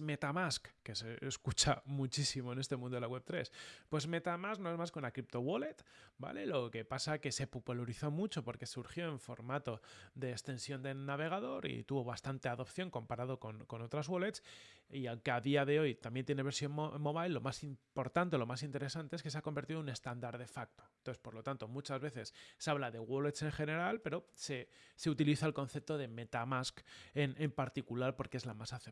Metamask? Que se escucha muchísimo en este mundo de la Web3. Pues Metamask no es más que una crypto wallet, ¿vale? Lo que pasa que se popularizó mucho porque surgió en formato de extensión del navegador y tuvo bastante adopción comparado con, otras wallets. Y aunque a día de hoy también tiene versión mobile, lo más importante, lo más interesante es que se ha convertido en un estándar de facto. Entonces, por lo tanto, muchas veces se habla de wallets en general, pero se, utiliza el concepto de Metamask en, en particular porque es la más aceptada